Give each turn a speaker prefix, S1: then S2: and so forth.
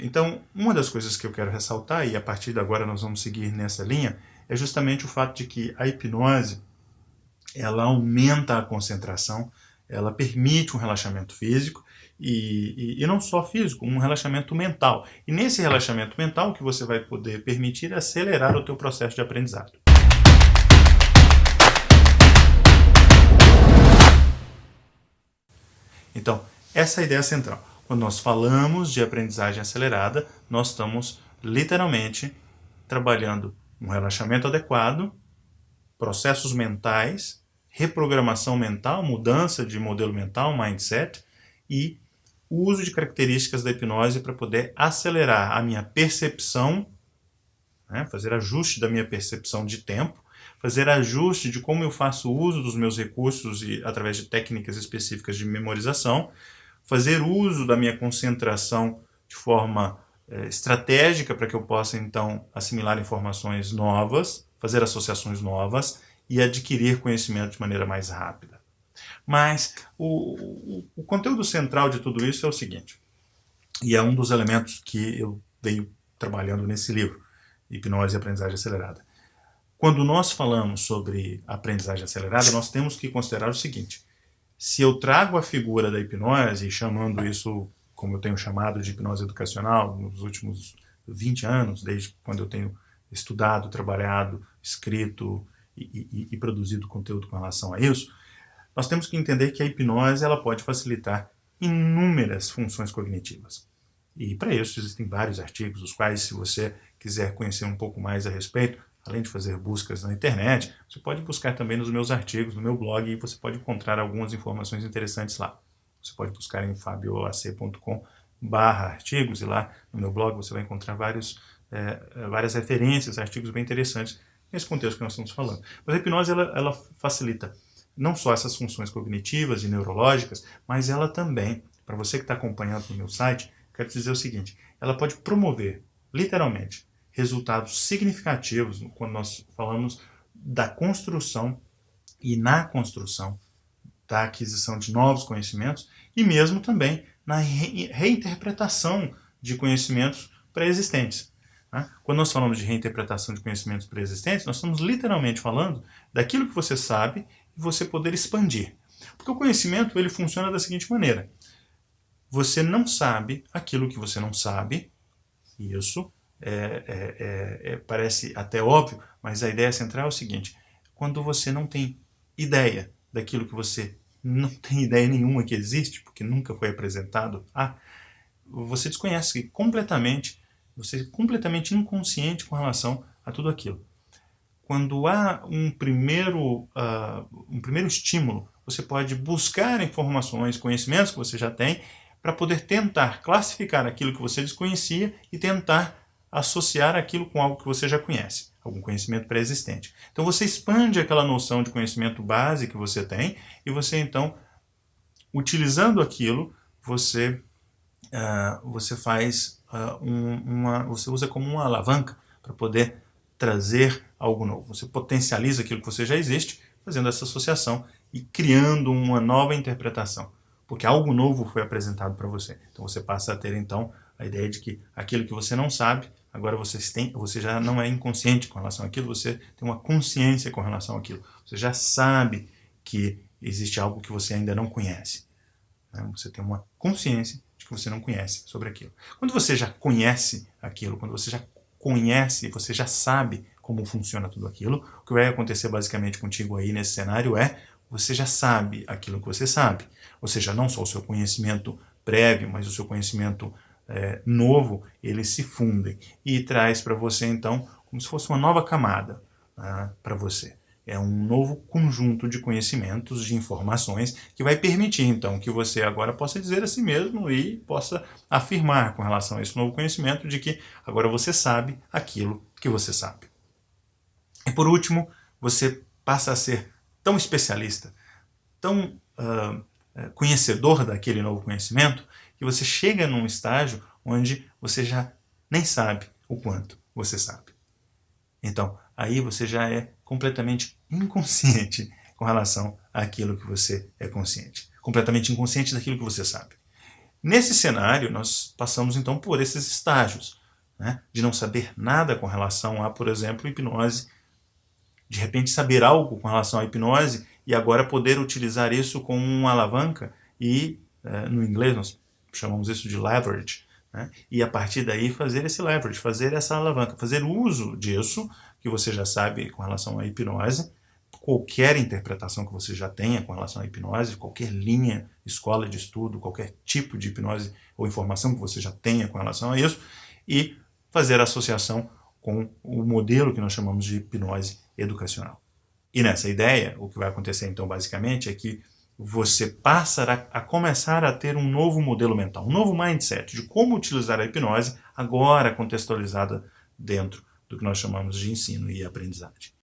S1: Então, uma das coisas que eu quero ressaltar, e a partir de agora nós vamos seguir nessa linha, é justamente o fato de que a hipnose ela aumenta a concentração, ela permite um relaxamento físico e, e, e, não só físico, um relaxamento mental. E nesse relaxamento mental, o que você vai poder permitir é acelerar o teu processo de aprendizado. Então, essa é a ideia central. Quando nós falamos de aprendizagem acelerada, nós estamos literalmente trabalhando um relaxamento adequado, processos mentais, reprogramação mental, mudança de modelo mental, mindset, e uso de características da hipnose para poder acelerar a minha percepção, né, fazer ajuste da minha percepção de tempo, fazer ajuste de como eu faço uso dos meus recursos e através de técnicas específicas de memorização, fazer uso da minha concentração de forma é, estratégica para que eu possa então assimilar informações novas, fazer associações novas e adquirir conhecimento de maneira mais rápida. Mas o, o, o conteúdo central de tudo isso é o seguinte, e é um dos elementos que eu venho trabalhando nesse livro, Hipnose e Aprendizagem Acelerada. Quando nós falamos sobre aprendizagem acelerada, nós temos que considerar o seguinte, se eu trago a figura da hipnose, chamando isso como eu tenho chamado de hipnose educacional nos últimos 20 anos, desde quando eu tenho estudado, trabalhado, escrito e, e, e produzido conteúdo com relação a isso, nós temos que entender que a hipnose ela pode facilitar inúmeras funções cognitivas. E para isso existem vários artigos, os quais, se você quiser conhecer um pouco mais a respeito, além de fazer buscas na internet, você pode buscar também nos meus artigos, no meu blog, e você pode encontrar algumas informações interessantes lá. Você pode buscar em fabioac.com barra artigos, e lá no meu blog você vai encontrar vários, é, várias referências, artigos bem interessantes nesse contexto que nós estamos falando. Mas a hipnose ela, ela facilita não só essas funções cognitivas e neurológicas, mas ela também, para você que está acompanhando no meu site, quero te dizer o seguinte, ela pode promover, literalmente, resultados significativos quando nós falamos da construção e na construção da aquisição de novos conhecimentos e mesmo também na re reinterpretação de conhecimentos pré-existentes. Né? Quando nós falamos de reinterpretação de conhecimentos pré-existentes, nós estamos literalmente falando daquilo que você sabe e você poder expandir. Porque o conhecimento ele funciona da seguinte maneira. Você não sabe aquilo que você não sabe, isso é, é, é, é, parece até óbvio, mas a ideia central é o seguinte, quando você não tem ideia daquilo que você não tem ideia nenhuma que existe, porque nunca foi apresentado, ah, você desconhece completamente, você é completamente inconsciente com relação a tudo aquilo. Quando há um primeiro, uh, um primeiro estímulo, você pode buscar informações, conhecimentos que você já tem, para poder tentar classificar aquilo que você desconhecia e tentar associar aquilo com algo que você já conhece, algum conhecimento pré-existente. Então você expande aquela noção de conhecimento base que você tem e você então, utilizando aquilo, você, uh, você faz uh, um, uma, você usa como uma alavanca para poder trazer algo novo. Você potencializa aquilo que você já existe, fazendo essa associação e criando uma nova interpretação, porque algo novo foi apresentado para você. Então você passa a ter então a ideia de que aquilo que você não sabe, agora você, tem, você já não é inconsciente com relação àquilo, você tem uma consciência com relação àquilo. Você já sabe que existe algo que você ainda não conhece. Né? Você tem uma consciência de que você não conhece sobre aquilo. Quando você já conhece aquilo, quando você já conhece, você já sabe como funciona tudo aquilo, o que vai acontecer basicamente contigo aí nesse cenário é, você já sabe aquilo que você sabe. Ou seja, não só o seu conhecimento prévio, mas o seu conhecimento é, novo, eles se fundem e traz para você então como se fosse uma nova camada né, para você. É um novo conjunto de conhecimentos, de informações, que vai permitir então que você agora possa dizer a si mesmo e possa afirmar com relação a esse novo conhecimento de que agora você sabe aquilo que você sabe. E por último, você passa a ser tão especialista, tão uh, conhecedor daquele novo conhecimento, que você chega num estágio onde você já nem sabe o quanto você sabe. Então, aí você já é completamente inconsciente com relação àquilo que você é consciente. Completamente inconsciente daquilo que você sabe. Nesse cenário, nós passamos então por esses estágios, né? de não saber nada com relação a, por exemplo, hipnose, de repente saber algo com relação à hipnose e agora poder utilizar isso como uma alavanca e, eh, no inglês nós chamamos isso de leverage, né? e a partir daí fazer esse leverage, fazer essa alavanca, fazer uso disso, que você já sabe com relação à hipnose, qualquer interpretação que você já tenha com relação à hipnose, qualquer linha, escola de estudo, qualquer tipo de hipnose ou informação que você já tenha com relação a isso, e fazer associação com o modelo que nós chamamos de hipnose educacional. E nessa ideia, o que vai acontecer então basicamente é que você passa a, a, começar a ter um novo modelo mental, um novo mindset de como utilizar a hipnose, agora contextualizada dentro do que nós chamamos de ensino e aprendizagem.